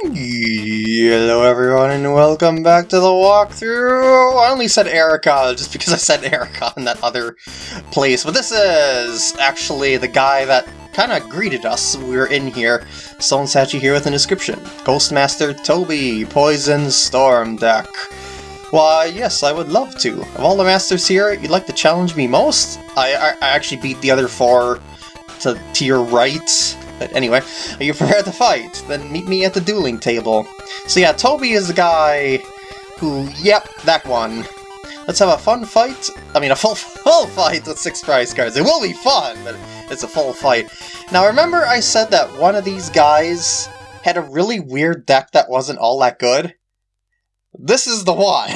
Hello everyone and welcome back to the walkthrough! I only said Erica just because I said Erica in that other place, but this is actually the guy that kind of greeted us when we were in here. Stone statue here with a description. Ghostmaster Toby, Poison Storm Deck. Why, yes, I would love to. Of all the masters here, you'd like to challenge me most? I, I, I actually beat the other four to, to your right. But anyway, are you prepared to fight? Then meet me at the dueling table. So yeah, Toby is the guy who, yep, that one. Let's have a fun fight. I mean, a full full fight with six prize cards. It will be fun, but it's a full fight. Now, remember I said that one of these guys had a really weird deck that wasn't all that good? This is the one.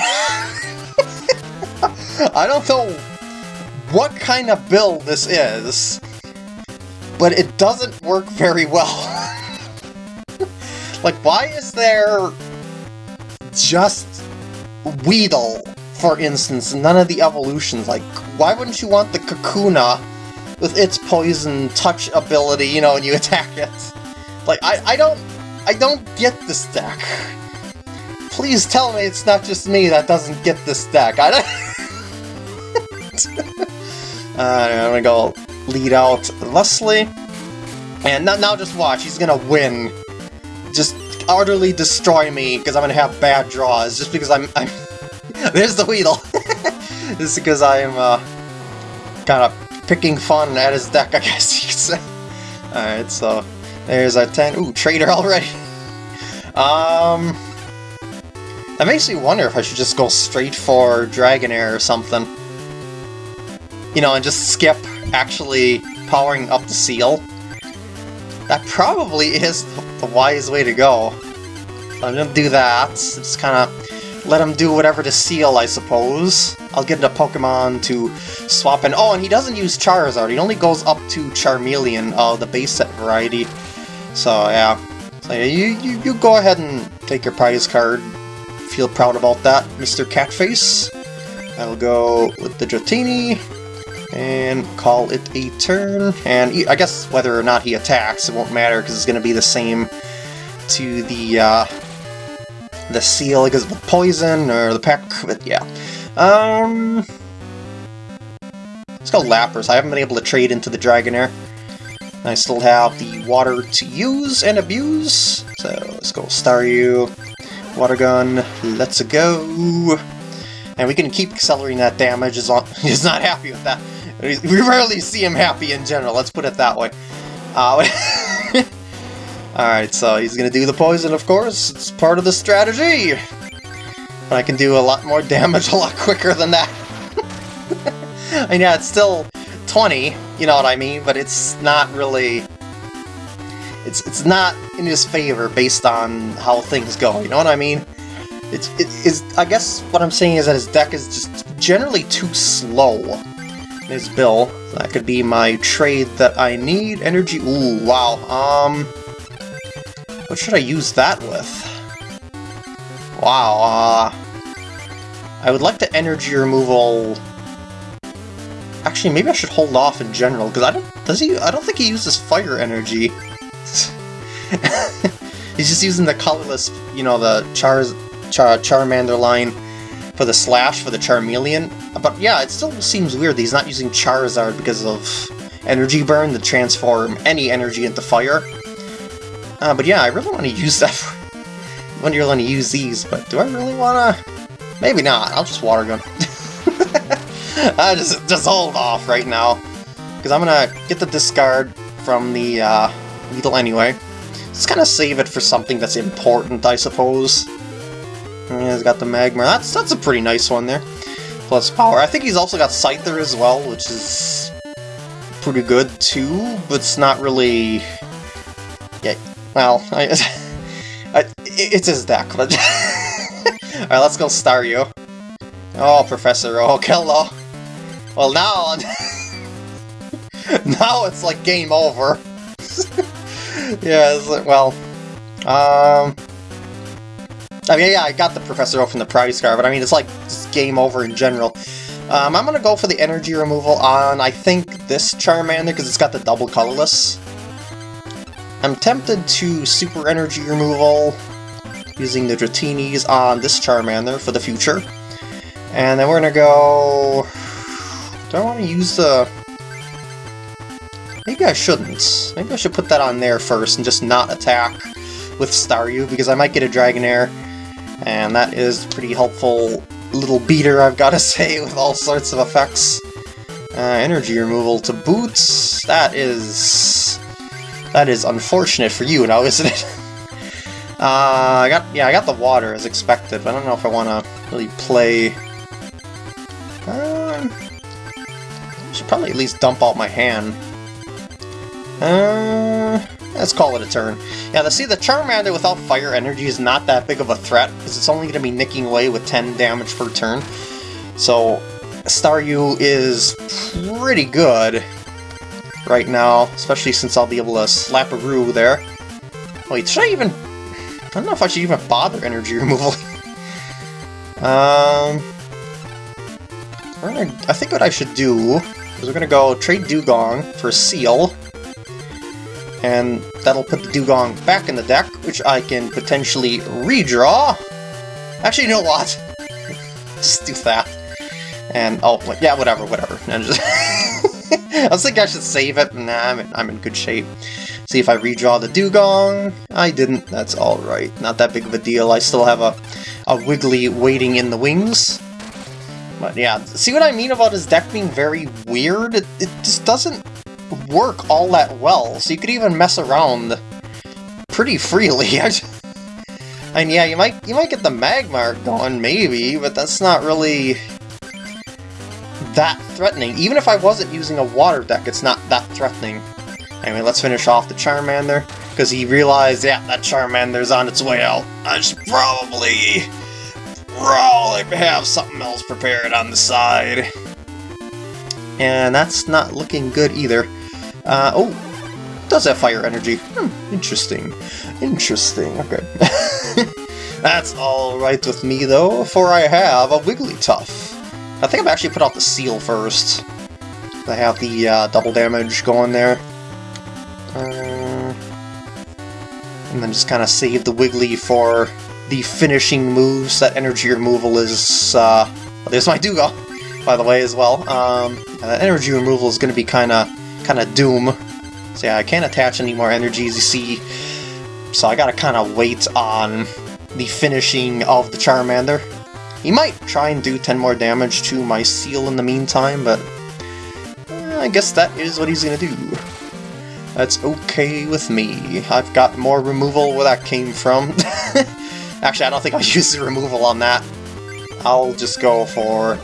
I don't know what kind of build this is, but it doesn't work very well. like, why is there just Weedle, for instance, none of the evolutions? Like, why wouldn't you want the Kakuna with its poison touch ability, you know, when you attack it? Like, I, I don't, I don't get this deck. Please tell me it's not just me that doesn't get this deck. I don't... uh, I'm gonna go lead out Leslie. And now, now just watch, he's gonna win. Just utterly destroy me, because I'm gonna have bad draws, just because I'm... I'm There's the Weedle! is because I'm, uh, kind of picking fun at his deck, I guess you could say. Alright, so there's a 10. Ooh, Trader already! um... That makes me wonder if I should just go straight for Dragonair or something. You know, and just skip actually powering up the Seel. That probably is the wise way to go. So I'm gonna do that. Just kind of let him do whatever to Seel, I suppose. I'll get a Pokemon to swap in. Oh, and he doesn't use Charizard. He only goes up to Charmeleon, uh, the base set variety. So, yeah. So, yeah, you, you, you go ahead and take your prize card. Feel proud about that, Mr. Catface. I'll go with the Dratini and call it a turn. And I guess whether or not he attacks, it won't matter because it's going to be the same to the uh, the Seel because of the poison or the peck. But yeah, um, let's go Lapras. I haven't been able to trade into the Dragonair. I still have the water to use and abuse, so let's go Staryu. Water gun, let's go. And we can keep accelerating that damage as long he's not happy with that. We rarely see him happy in general, let's put it that way. Uh, Alright, so he's gonna do the poison, of course. It's part of the strategy! But I can do a lot more damage a lot quicker than that. I mean, yeah, it's still 20, you know what I mean? But it's not really it's it's not in his favor based on how things go. You know what I mean? It's it is. I guess what I'm saying is that his deck is just generally too slow. His bill. That could be my trade that I need. Energy. Ooh, wow. Um, what should I use that with? Wow. Uh, I would like the energy removal. Actually, maybe I should hold off in general because I don't. Does he? I don't think he uses fire energy. He's just using the colorless, you know, the Char, Char Charmander line for the slash for the Charmeleon. But yeah, it still seems weird that he's not using Charizard because of energy burn to transform any energy into fire. Uh, but yeah, I really want to use that. For, when you're going to use these, but do I really want to? Maybe not. I'll just water gun. I just hold off right now because I'm gonna get the discard from the uh, Weedle anyway. Just kind of save it for something that's important, I suppose. Yeah, he's got the Magmar. That's that's a pretty nice one there. Plus power. I think he's also got Scyther as well, which is pretty good too, but it's not really... Yeah, well, I, I, it's his deck, but... Alright, let's go Staryu. Oh, Professor Oak, hello. Well, now... now it's like game over. yeah, like, well, um, I mean, yeah, I got the Professor Oak from the prize card, but I mean, it's like game over in general. Um, I'm gonna go for the energy removal on, I think, this Charmander, because it's got the double colorless. I'm tempted to super energy removal using the Dratinis on this Charmander for the future. And then we're gonna go... Do I want to use the... Maybe I shouldn't. Maybe I should put that on there first and just not attack with Staryu, because I might get a Dragonair, and that is pretty helpful little beater, I've got to say, with all sorts of effects. Uh, energy removal to boots, that is... That is unfortunate for you now, isn't it? uh, I got, yeah, I got the water as expected, but I don't know if I want to really play... Um, should probably at least dump out my hand. Uh, let's call it a turn. Yeah, see, the Charmander without fire energy is not that big of a threat, because it's only going to be nicking away with 10 damage per turn. So, Staryu is pretty good right now, especially since I'll be able to slap a Roo there. Wait, should I even... I don't know if I should even bother energy removal. um... Gonna, I think what I should do is we're gonna go trade Dewgong for Seel, and that'll put the Dewgong back in the deck, which I can potentially redraw. Actually, you know what? Just do that. And, oh, yeah, whatever, whatever. Just I was thinking I should save it. Nah, I'm in, I'm in good shape. See if I redraw the Dewgong. I didn't. That's alright. Not that big of a deal. I still have a, a Wiggly waiting in the wings. But yeah, see what I mean about his deck being very weird? It, it just doesn't work all that well, so you could even mess around pretty freely. and yeah, you might you might get the Magmar going, maybe, but that's not really that threatening. Even if I wasn't using a water deck, it's not that threatening. Anyway, let's finish off the Charmander, because he realized, yeah, that Charmander's on its way out. I should probably probably have something else prepared on the side. And that's not looking good either. Uh, oh, does have fire energy. Hmm, interesting. Interesting, okay. that's alright with me though, for I have a Wigglytuff. I think I've actually put out the Seel first. I have the uh, double damage going there. Uh, and then just kind of save the Wiggly for the finishing moves, that energy removal is, uh, there's my Dewgong, by the way, as well. Um, uh, energy removal is going to be kind of kind of doom. So yeah, I can't attach any more energies, you see, so I gotta kind of wait on the finishing of the Charmander. He might try and do 10 more damage to my Seel in the meantime, but eh, I guess that is what he's gonna do. That's okay with me. I've got more removal where that came from. Actually, I don't think I'll use the removal on that. I'll just go for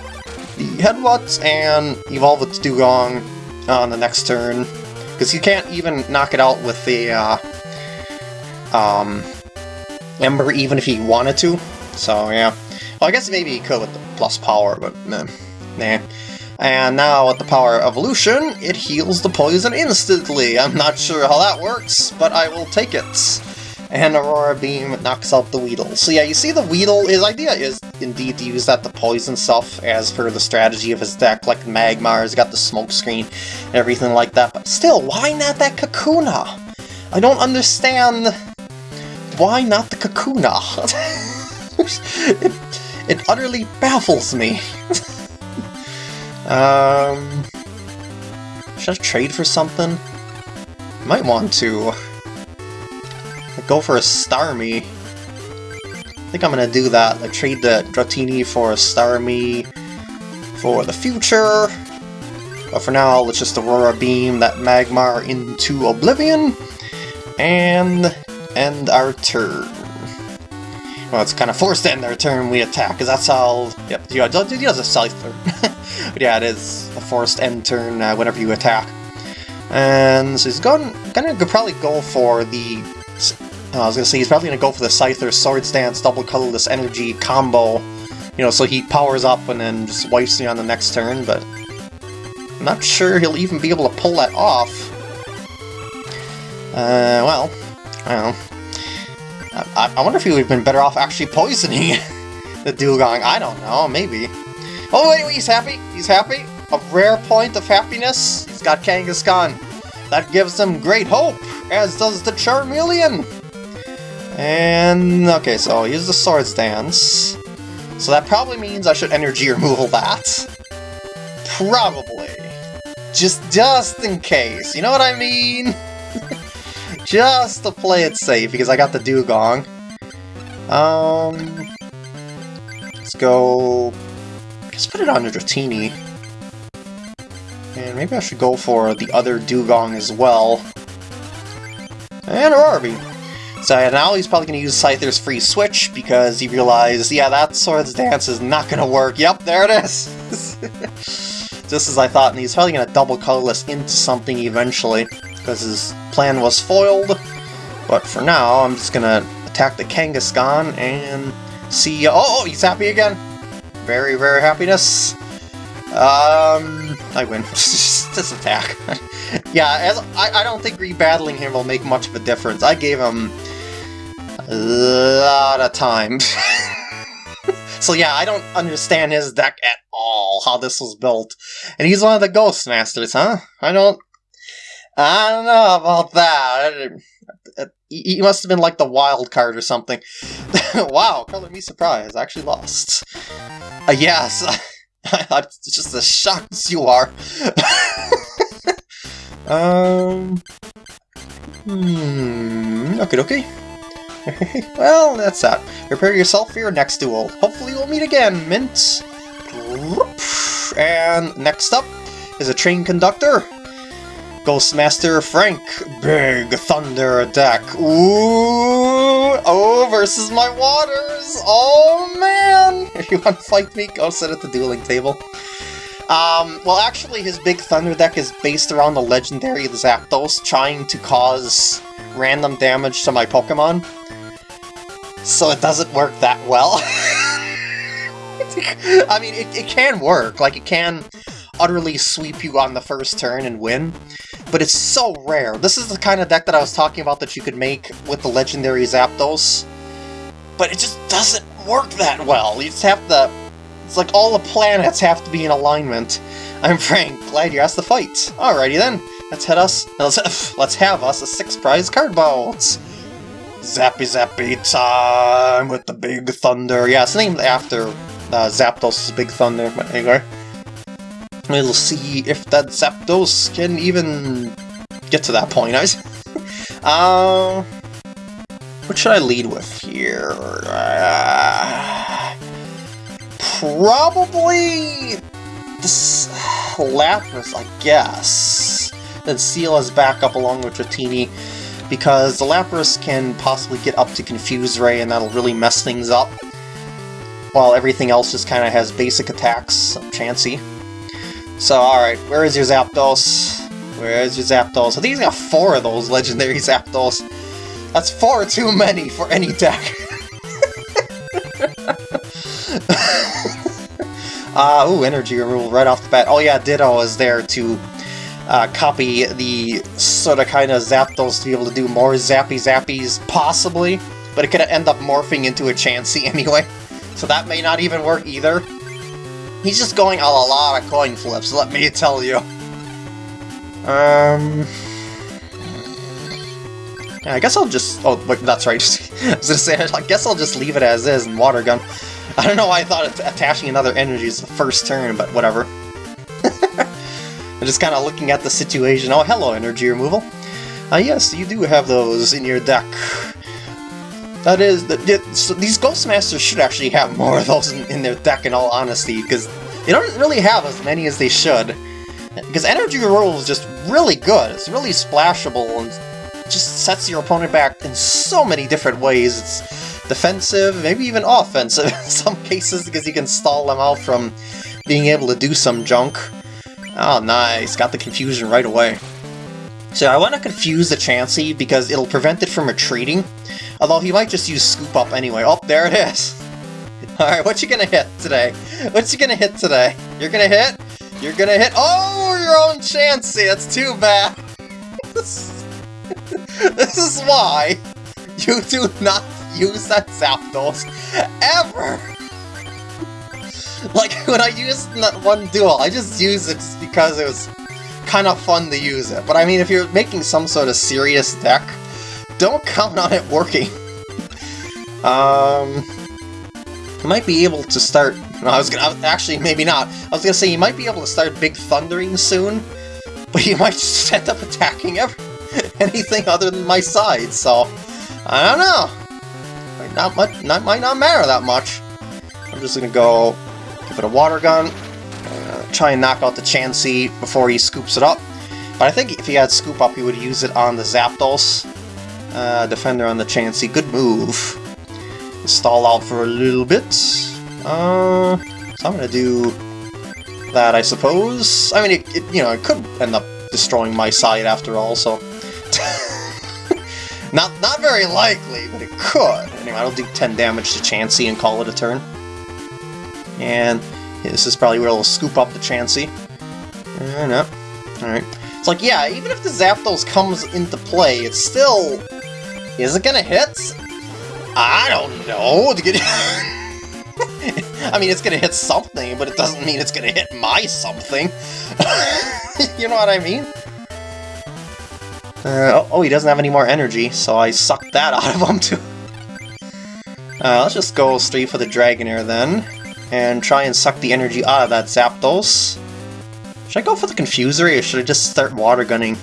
the Headbutt and evolve it to Dewgong on the next turn. Because you can't even knock it out with the uh, um, Ember even if he wanted to. So, yeah. Well, I guess maybe he could with the plus power, but nah. nah. And now with the power evolution, it heals the poison instantly. I'm not sure how that works, but I will take it and Aurora Beam knocks out the Weedle. So yeah, you see the Weedle, his idea is indeed to use that to poison stuff as per the strategy of his deck, like Magmar's got the smoke screen and everything like that, but still, why not that Kakuna? I don't understand why not the Kakuna? it, it utterly baffles me. um, should I trade for something? Might want to go for a Starmie. I think I'm gonna do that. Like trade the Dratini for a Starmie for the future. But for now, let's just Aurora Beam that Magmar into Oblivion and end our turn. Well, it's kind of forced to end our turn we attack, because that's how... Yep, he does a Scyther. but yeah, it is a forced end turn uh, whenever you attack. And so he's going, gonna probably go for the I was gonna say, he's probably gonna go for the Scyther Swords Dance double colorless energy combo, you know, so he powers up and then just wipes me on the next turn, but I'm not sure he'll even be able to pull that off. Uh, well, I don't know. I, I wonder if he would have been better off actually poisoning the Dewgong. I don't know, maybe. Oh, anyway, he's happy. He's happy. A rare point of happiness. He's got Kangaskhan. That gives him great hope, as does the Charmeleon. And okay, so I'll use the Swords Dance. So that probably means I should energy removal that. Probably. Just, just in case, you know what I mean? just to play it safe, because I got the Dewgong. Um, let's go... Let's put it on the Dratini. And maybe I should go for the other Dewgong as well. And Aurora So now he's probably going to use Scyther's free switch because he realized, yeah, that Swords Dance is not going to work. Yep, there it is! Just as I thought, and he's probably going to double colorless into something eventually because his plan was foiled. But for now, I'm just going to attack the Kangaskhan and see... Oh, oh, he's happy again! Very, very happiness. Um, I win. this attack. yeah, as, I, I don't think rebattling him will make much of a difference. I gave him a lot of time. so yeah, I don't understand his deck at all, how this was built. And he's one of the Ghost Masters, huh? I don't... I don't know about that. He must have been like the wild card or something. wow, color me surprised. I actually lost. Uh, yes. just as shocked as you are. um. Hmm. Okay, okay. well, that's that. Prepare yourself for your next duel. Hopefully we'll meet again, Mint. And next up is a train conductor. Ghostmaster Frank, Big Thunder Attack. Ooh, oh, versus my waters. Oh man! If you want to fight me, go sit at the dueling table. Um, well, actually, his Big Thunder deck is based around the legendary Zapdos trying to cause random damage to my Pokemon. So it doesn't work that well. I mean, it, it can work. Like, it can utterly sweep you on the first turn and win, but it's so rare. This is the kind of deck that I was talking about that you could make with the legendary Zapdos, but it just doesn't work that well. You just have to... It's like all the planets have to be in alignment. I'm Frank, glad you asked to fight. Alrighty then, let's head us... Let's, let's have us a six-prize card boats. Zappy Zappy time with the Big Thunder. Yeah, it's named after uh, Zapdos' Big Thunder, but anyway. We'll see if that Zapdos can even get to that point. I uh, what should I lead with here? Uh, probably this Lapras, I guess. Then Seel is back up along with Dratini, because the Lapras can possibly get up to Confuse Ray, and that'll really mess things up. While everything else just kind of has basic attacks, Chansey. So, alright, where is your Zapdos? Where is your Zapdos? I think he's got four of those legendary Zapdos. That's far too many for any deck. uh, ooh, energy removal right off the bat. Oh yeah, Ditto is there to uh, copy the sort of kind of Zapdos to be able to do more Zappy Zappies, possibly. But it could end up morphing into a Chansey anyway. So that may not even work either. He's just going on a lot of coin flips, let me tell you. Um... I guess I'll just... Oh, wait, that's right. I was gonna say, I guess I'll just leave it as is and Water Gun. I don't know why I thought attaching another energy is the first turn, but whatever. I'm just kind of looking at the situation. Oh, hello, energy removal. Ah, uh, yes, you do have those in your deck. That is, that so these should actually have more of those in, in their deck in all honesty, because they don't really have as many as they should. Because Energy Roll is just really good, it's really splashable, and just sets your opponent back in so many different ways. It's defensive, maybe even offensive in some cases, because you can stall them out from being able to do some junk. Oh, nice, got the confusion right away. So I want to confuse the Chansey because it'll prevent it from retreating, Although he might just use Scoop Up anyway. Oh, there it is! Alright, what you gonna hit today? What you gonna hit today? You're gonna hit? You're gonna hit- Oh, your own Chansey! That's too bad! this is why you do not use that Zapdos ever! Like, when I used that one duel, I just used it because it was kind of fun to use it. But I mean, if you're making some sort of serious deck, don't count on it working. Um, you might be able to start... No, I was gonna... Actually, maybe not. I was gonna say you might be able to start Big Thundering soon, but you might just end up attacking every, anything other than my side, so... I don't know. Might not, much, not, might not matter that much. I'm just gonna go give it a water gun, try and knock out the Chansey before he scoops it up. But I think if he had Scoop Up, he would use it on the Zapdos. Uh, defender on the Chansey. Good move. Stall out for a little bit. Uh, so I'm gonna do that, I suppose. I mean, it, it you know, it could end up destroying my side after all, so... not not very likely, but it could. Anyway, I'll do 10 damage to Chansey and call it a turn. And yeah, this is probably where it'll scoop up the Chansey. Uh, no. Alright. It's like, yeah, even if the Zapdos comes into play, it's still... Is it gonna hit? I don't know. I mean, it's gonna hit something, but it doesn't mean it's gonna hit my something. you know what I mean? Uh, oh, oh, he doesn't have any more energy, so I sucked that out of him too. Uh, let's just go straight for the Dragonair then, and try and suck the energy out of that Zapdos. Should I go for the Confuse Ray, or should I just start Water Gunning?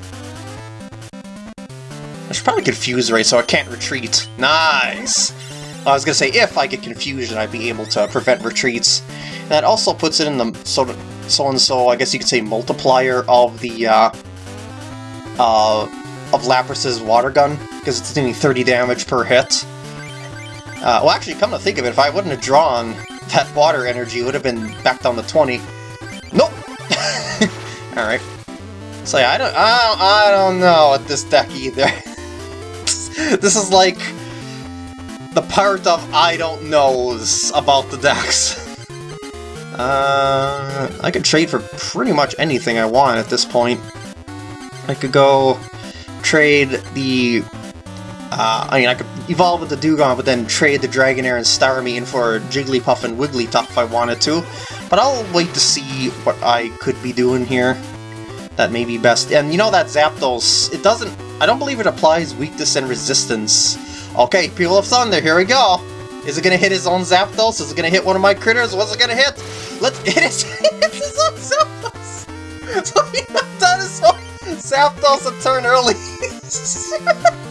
I should probably Confuse Ray so I can't retreat. Nice! I was gonna say, if I get Confusion, I'd be able to prevent retreats. That also puts it in the sort of so-and-so, I guess you could say, multiplier of the, uh, uh, of Lapras's Water Gun, because it's doing 30 damage per hit. Uh, well, actually, come to think of it, if I wouldn't have drawn that water energy, would have been back down to 20. Nope! Alright. So yeah, I don't, I don't, I don't know with this deck either. this is like the part of I don't knows about the decks. Uh, I could trade for pretty much anything I want at this point. I could go trade the... Uh, I mean, I could evolve with the Dewgong, but then trade the Dragonair and Starmie for Jigglypuff and Wigglytuff if I wanted to. But I'll wait to see what I could be doing here. That may be best. And you know that Zapdos, it doesn't... I don't believe it applies weakness and resistance. Okay, Peal of Thunder, here we go. Is it gonna hit his own Zapdos? Is it gonna hit one of my critters? What's it gonna hit? Let's hit his, his own Zapdos! So he knocked out his own Zapdos a turn early.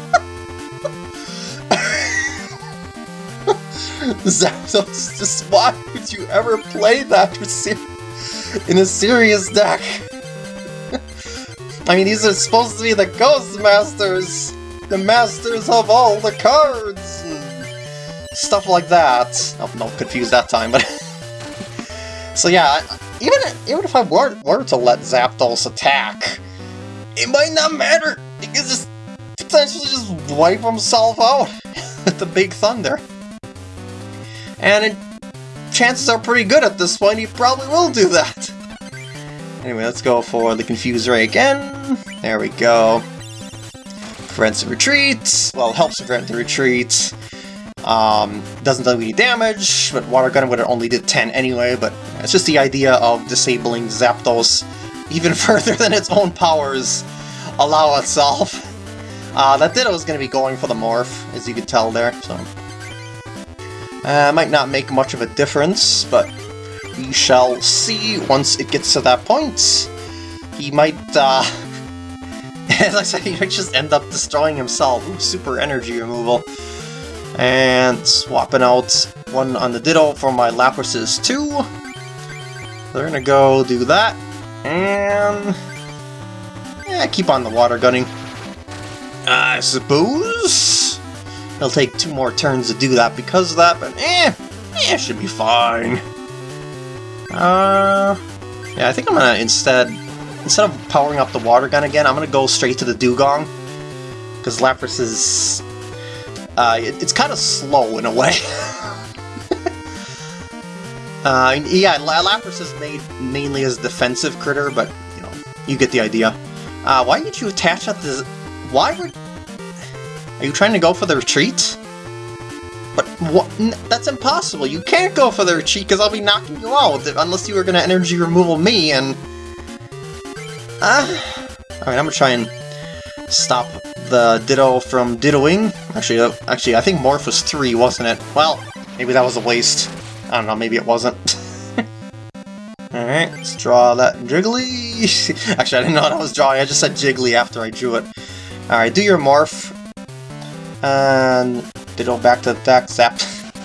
Zapdos, just why would you ever play that in a serious deck? I mean, these are supposed to be the Ghost Masters! The masters of all the cards! And stuff like that. Oh, no, confused that time, but... so yeah, even, even if I were, were to let Zapdos attack, it might not matter! Could just potentially just wipe himself out with the Big Thunder. And it, chances are pretty good at this point, he probably will do that. Anyway, let's go for the Confuse Ray again. There we go. Prevents the retreat. Well, helps prevent the retreat. Um, doesn't do any damage, but Water Gun would have only did 10 anyway, but it's just the idea of disabling Zapdos even further than its own powers allow itself. Uh, that Ditto is going to be going for the Morph, as you could tell there, so... Uh, might not make much of a difference, but we shall see once it gets to that point. He might, uh... as I said, he might just end up destroying himself. Ooh, super energy removal. And swapping out one on the Ditto for my Laprases too. They're gonna go do that. And... Yeah, keep on the water gunning. I suppose? It'll take two more turns to do that because of that, but eh, eh, should be fine. Uh, yeah, I think I'm gonna instead, instead of powering up the water gun again, I'm gonna go straight to the Dewgong. Because Lapras is, uh, it, it's kind of slow in a way. uh, yeah, Lapras is made mainly as defensive critter, but, you know, you get the idea. Uh, why did you attach at the... Why were... Are you trying to go for the retreat? But what? That's impossible. You can't go for the retreat because I'll be knocking you out unless you were going to energy removal me and... Uh, Alright, I'm going to try and stop the Ditto from Dittoing. Actually, uh, actually, I think Morph was 3, wasn't it? Well, maybe that was a waste. I don't know, maybe it wasn't. Alright, let's draw that Jiggly. actually, I didn't know what I was drawing, I just said Jiggly after I drew it. Alright, do your Morph. And Ditto back to attack, Zap.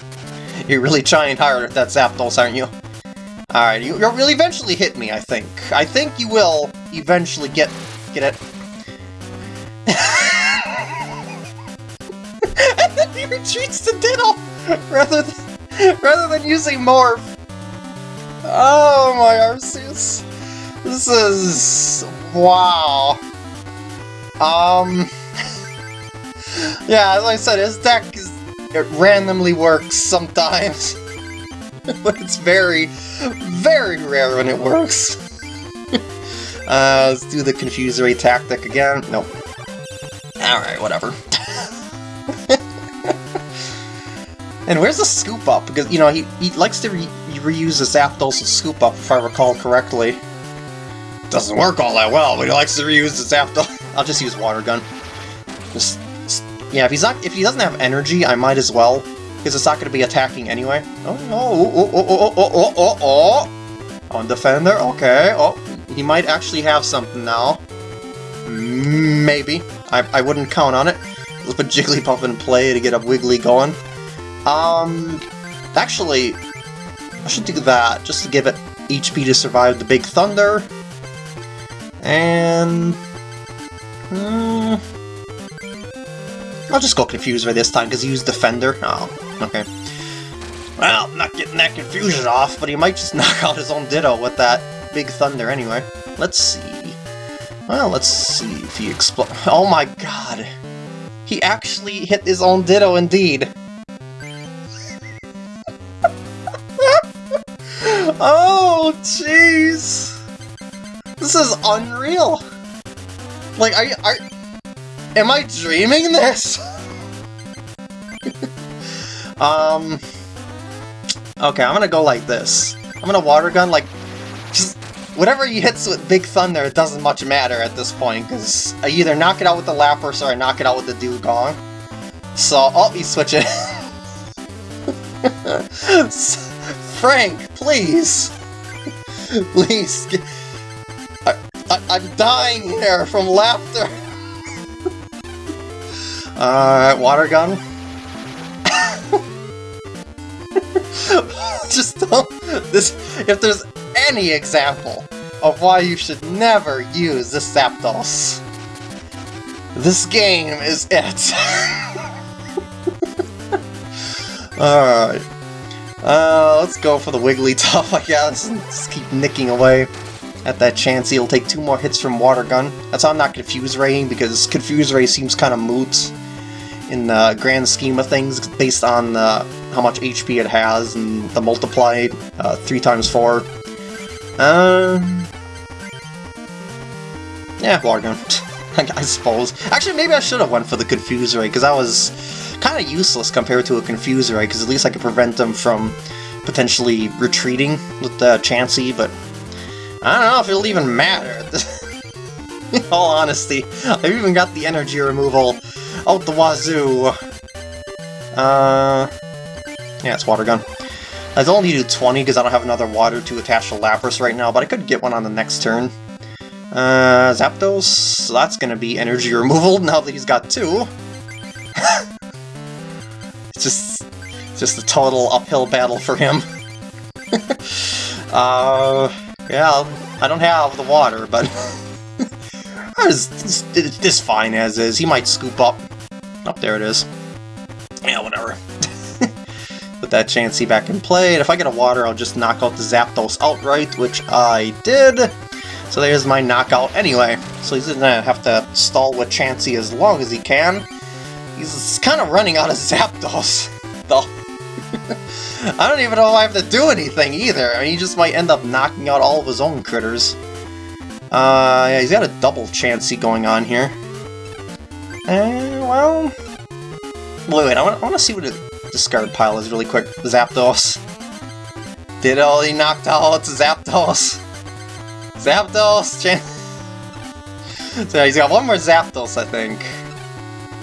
You're really trying hard at that Zap Zapdos, aren't you? Alright, you, will eventually hit me, I think. I think you will eventually get get it. and then he retreats to Ditto rather than, rather than using Morph. Oh my Arceus. This is... wow. Um... yeah, as I said, his deck is, it randomly works sometimes. but it's very, very rare when it works. uh, let's do the Confuse Ray tactic again. Nope. Alright, whatever. and where's the Scoop Up? Because, you know, he, he likes to re reuse the Zapdos Scoop Up, if I recall correctly. Doesn't work all that well, but he likes to reuse the Zapdos. I'll just use Water Gun. Just, yeah, if he's not, if he doesn't have energy, I might as well because it's not going to be attacking anyway. Oh, oh, oh, oh, oh, oh, oh, oh, oh! On Defender, okay. Oh, he might actually have something now. Maybe. I, I wouldn't count on it. Let's put Jigglypuff in play to get a Wiggly going. Um, actually, I should do that, just to give it HP to survive the Big Thunder. And... Hmm, I'll just go Confuse Ray this time, because he used Defender. Oh, okay. Well, not getting that confusion off, but he might just knock out his own Ditto with that Big Thunder anyway. Let's see. Well, let's see if he explodes. Oh my god! He actually hit his own Ditto indeed! oh, jeez! This is unreal! Like, are you... Are, Am I dreaming this? um... Okay, I'm gonna go like this. I'm gonna water gun, like, just whatever he hits with Big Thunder, it doesn't much matter at this point, because I either knock it out with the Lapras or I knock it out with the Dewgong. So, I'll be switching. Frank, please! please! I, I, I'm dying here from laughter! Uh, water gun. Just don't, this, if there's any example of why you should never use the Zapdos, this game is it. Alright. Uh, let's go for the Wigglytuff, I guess, and just keep nicking away at that chance. He'll take two more hits from Water Gun. That's why I'm not Confuse Raying, because Confuse Ray seems kind of moot in the grand scheme of things based on uh, how much HP it has and the multiply uh, 3 times 4. Um, yeah, Water I suppose. Actually, maybe I should have went for the Confuse Ray, because that was kind of useless compared to a Confuse Ray, because at least I could prevent them from potentially retreating with the Chansey, but I don't know if it'll even matter. In all honesty, I've even got the energy removal out the wazoo. Uh, yeah, it's water gun. I only do 20 because I don't have another water to attach to Lapras right now, but I could get one on the next turn. Uh, Zapdos, that's gonna be energy removal now that he's got two. it's just, just a total uphill battle for him. uh, yeah, I don't have the water, but it's, it's fine as is. He might scoop up Oh, there it is. Yeah, whatever. Put that Chansey back in play, and if I get a water, I'll just knock out the Zapdos outright, which I did. So there's my knockout anyway. So he's gonna have to stall with Chansey as long as he can. He's kind of running out of Zapdos, though. I don't even know if I have to do anything either. I mean, he just might end up knocking out all of his own critters. Uh, yeah, he's got a double Chansey going on here. Uh, well... Wait, wait, I want, I want to see what the discard pile is really quick. Zapdos. Did all he knocked out Zapdos. Zapdos! so he's got one more Zapdos, I think.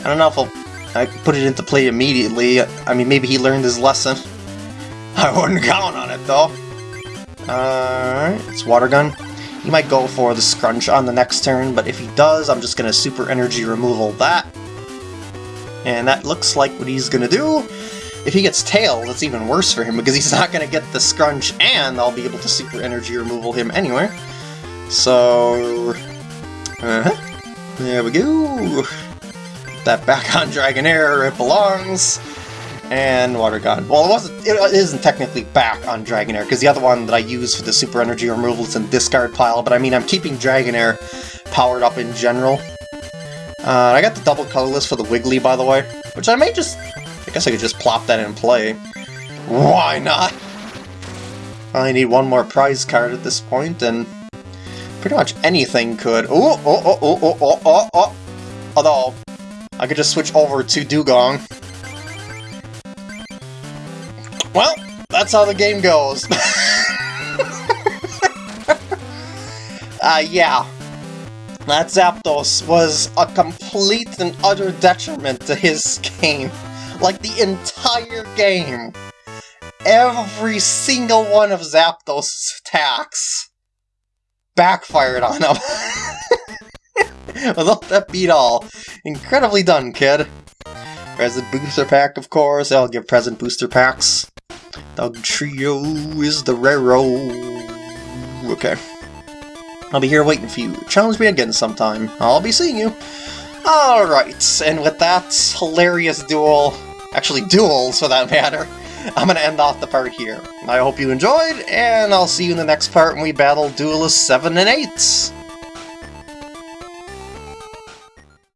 I don't know if he'll I put it into play immediately. I mean, maybe he learned his lesson. I wouldn't count on it, though. Alright, it's Water Gun. He might go for the Scrunch on the next turn, but if he does, I'm just going to Super Energy Removal that. And that looks like what he's going to do. If he gets Tail, that's even worse for him, because he's not going to get the Scrunch, and I'll be able to Super Energy Removal him anyway. So... Uh -huh. There we go. Put that back on Dragonair it belongs and Water Gun. Well, it wasn't. It isn't technically back on Dragonair because the other one that I use for the Super Energy removal is in discard pile. But I mean, I'm keeping Dragonair powered up in general. Uh, I got the double colorless for the Wiggly, by the way, which I may just. I guess I could just plop that in play. Why not? I need one more prize card at this point, and pretty much anything could. Oh, oh, oh, oh, oh, oh, oh, oh. Although, I could just switch over to Dewgong. Well, that's how the game goes. uh, yeah. That Zapdos was a complete and utter detriment to his game. Like, the entire game. Every single one of Zapdos' attacks backfired on him. Without that beat all. Incredibly done, kid. Present booster pack, of course. I'll give present booster packs. Dugtrio is the raro. Okay. I'll be here waiting for you. Challenge me again sometime. I'll be seeing you. Alright, and with that hilarious duel, actually duels for that matter, I'm gonna end off the part here. I hope you enjoyed, and I'll see you in the next part when we battle Duelist 7 and 8.